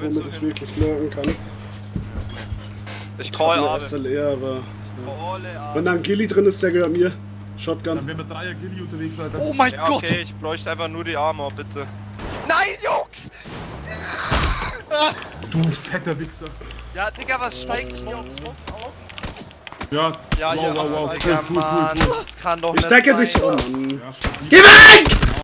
was, willst womit ich hin? wirklich lurken kann. Ich call hab eine SLR, aber... Call Wenn da ein Gilly drin ist, der gehört mir. Shotgun. Dann Shotgun. wären wir Dreier Gilly unterwegs, Alter. Oh mein Ja, Gott! okay, ich bräuchte einfach nur die Armor, bitte. Nein, Jungs! Du fetter Wichser. Ja, Digga, was steigt hier aufs Smoke auf? Ja, Ja, wow, ja, wow, wow. Digga, Cool, cool, Mann, cool, Mann, das kann doch Ich nicht Ich decke dich, um. Oh ja. Geh weg!